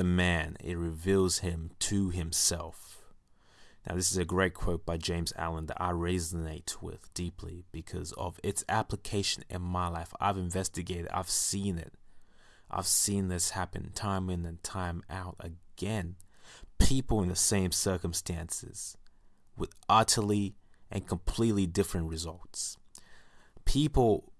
the man, it reveals him to himself. Now, this is a great quote by James Allen that I resonate with deeply because of its application in my life. I've investigated, I've seen it. I've seen this happen time in and time out again. People in the same circumstances with utterly and completely different results. People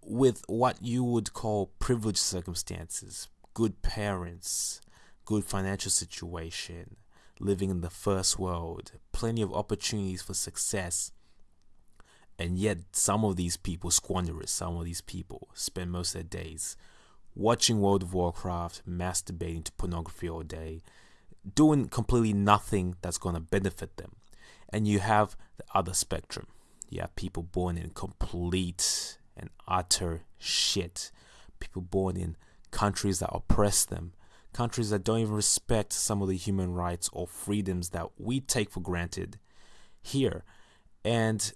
with what you would call privileged circumstances, good parents, good financial situation, living in the first world, plenty of opportunities for success. And yet, some of these people squander it. Some of these people spend most of their days watching World of Warcraft, masturbating to pornography all day, doing completely nothing that's going to benefit them. And you have the other spectrum. You have people born in complete and utter shit. People born in countries that oppress them, countries that don't even respect some of the human rights or freedoms that we take for granted here. And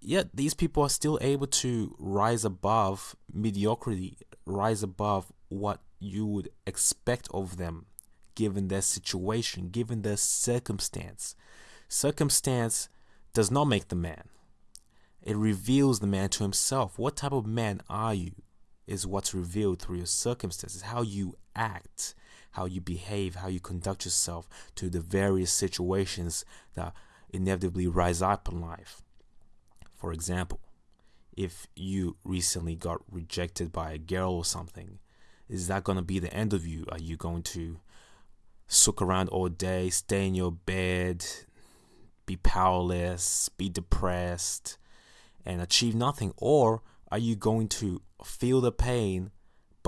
yet these people are still able to rise above mediocrity, rise above what you would expect of them given their situation, given their circumstance. Circumstance does not make the man. It reveals the man to himself. What type of man are you is what's revealed through your circumstances, how you act, how you behave, how you conduct yourself to the various situations that inevitably rise up in life. For example, if you recently got rejected by a girl or something, is that going to be the end of you? Are you going to sook around all day, stay in your bed, be powerless, be depressed, and achieve nothing? Or are you going to feel the pain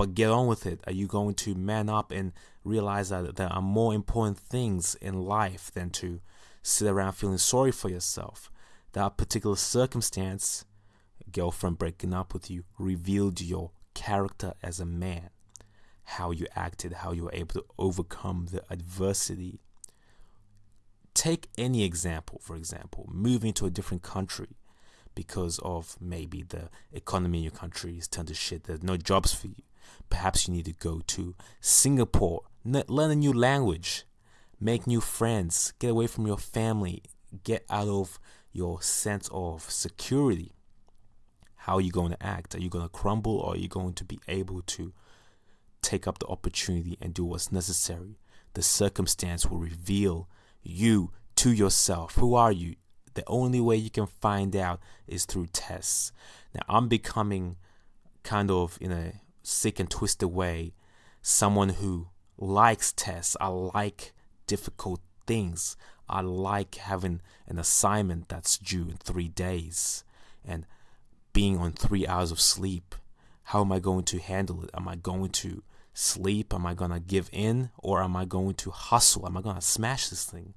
but get on with it? Are you going to man up and realize that there are more important things in life than to sit around feeling sorry for yourself? That particular circumstance, girlfriend breaking up with you, revealed your character as a man, how you acted, how you were able to overcome the adversity. Take any example, for example, moving to a different country because of maybe the economy in your country is turned to shit. There's no jobs for you. Perhaps you need to go to Singapore, learn a new language, make new friends, get away from your family, get out of your sense of security. How are you going to act? Are you going to crumble or are you going to be able to take up the opportunity and do what's necessary? The circumstance will reveal you to yourself. Who are you? the only way you can find out is through tests. Now, I'm becoming kind of in a sick and twisted way someone who likes tests. I like difficult things. I like having an assignment that's due in three days and being on three hours of sleep. How am I going to handle it? Am I going to sleep? Am I going to give in? Or am I going to hustle? Am I going to smash this thing?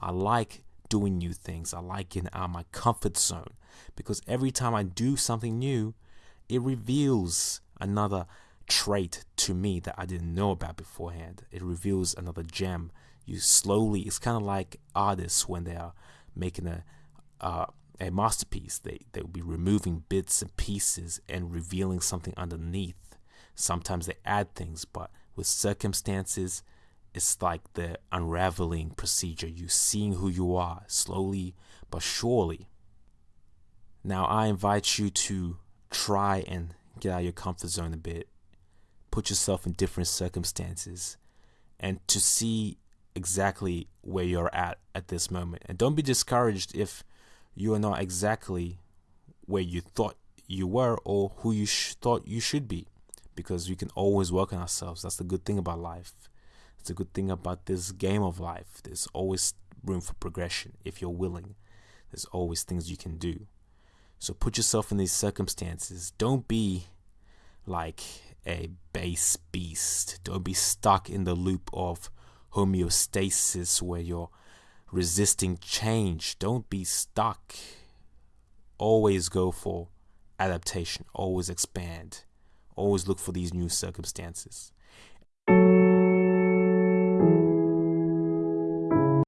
I like doing new things. I like getting out of my comfort zone because every time I do something new, it reveals another trait to me that I didn't know about beforehand. It reveals another gem. You slowly, it's kind of like artists when they are making a uh, a masterpiece. They they will be removing bits and pieces and revealing something underneath. Sometimes they add things, but with circumstances, it's like the unraveling procedure. You seeing who you are slowly but surely. Now I invite you to try and get out of your comfort zone a bit. Put yourself in different circumstances and to see exactly where you're at at this moment. And don't be discouraged if you are not exactly where you thought you were or who you sh- thought you should be because we can always work on ourselves. That's the good thing about life. It's a good thing about this game of life. There's always room for progression if you're willing. There's always things you can do. So put yourself in these circumstances. Don't be like a base beast. Don't be stuck in the loop of homeostasis where you're resisting change. Don't be stuck. Always go for adaptation. Always expand. Always look for these new circumstances.